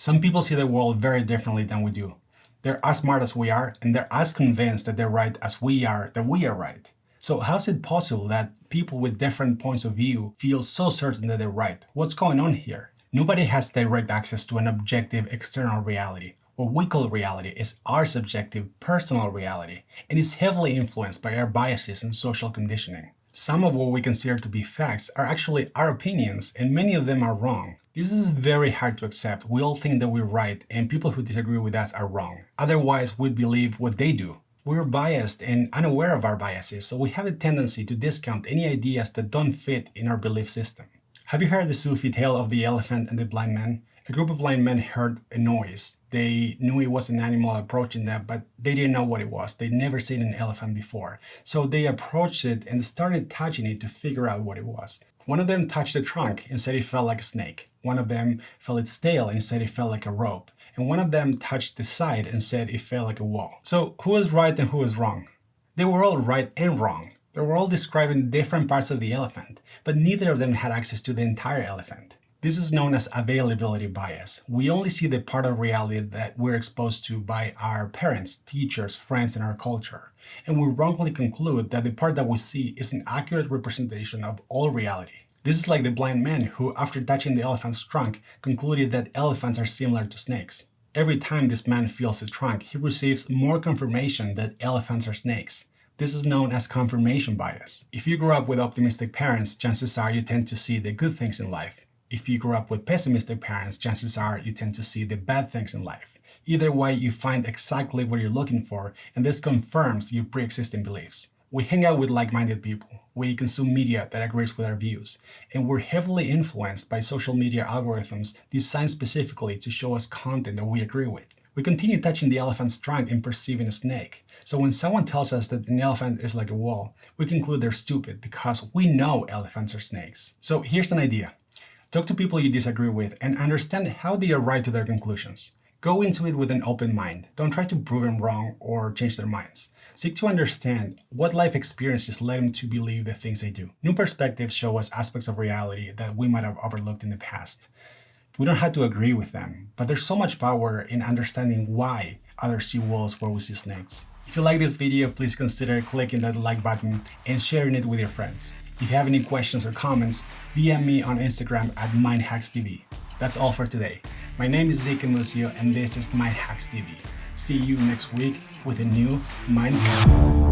Some people see the world very differently than we do. They're as smart as we are, and they're as convinced that they're right as we are that we are right. So how is it possible that people with different points of view feel so certain that they're right? What's going on here? Nobody has direct access to an objective external reality. What we call reality is our subjective personal reality and is heavily influenced by our biases and social conditioning. Some of what we consider to be facts are actually our opinions and many of them are wrong. This is very hard to accept. We all think that we're right and people who disagree with us are wrong. Otherwise, we'd believe what they do. We're biased and unaware of our biases, so we have a tendency to discount any ideas that don't fit in our belief system. Have you heard the Sufi tale of the elephant and the blind man? A group of blind men heard a noise. They knew it was an animal approaching them, but they didn't know what it was. They'd never seen an elephant before. So they approached it and started touching it to figure out what it was. One of them touched the trunk and said it felt like a snake. One of them felt its tail and said it felt like a rope. And one of them touched the side and said it felt like a wall. So who was right and who was wrong? They were all right and wrong. They were all describing different parts of the elephant, but neither of them had access to the entire elephant. This is known as availability bias. We only see the part of reality that we're exposed to by our parents, teachers, friends, and our culture. And we wrongly conclude that the part that we see is an accurate representation of all reality. This is like the blind man who, after touching the elephant's trunk, concluded that elephants are similar to snakes. Every time this man feels the trunk, he receives more confirmation that elephants are snakes. This is known as confirmation bias. If you grew up with optimistic parents, chances are you tend to see the good things in life. If you grew up with pessimistic parents, chances are you tend to see the bad things in life. Either way, you find exactly what you're looking for, and this confirms your pre-existing beliefs. We hang out with like-minded people, we consume media that agrees with our views, and we're heavily influenced by social media algorithms designed specifically to show us content that we agree with. We continue touching the elephant's trunk and perceiving a snake. So when someone tells us that an elephant is like a wall, we conclude they're stupid because we know elephants are snakes. So here's an idea. Talk to people you disagree with and understand how they arrive to their conclusions. Go into it with an open mind. Don't try to prove them wrong or change their minds. Seek to understand what life experiences led them to believe the things they do. New perspectives show us aspects of reality that we might have overlooked in the past. We don't have to agree with them, but there's so much power in understanding why others see walls where we see snakes. If you like this video, please consider clicking that like button and sharing it with your friends. If you have any questions or comments, DM me on Instagram at MindHacksTV. That's all for today. My name is Zeke Musio and this is MindHacks TV. See you next week with a new Mind Hack.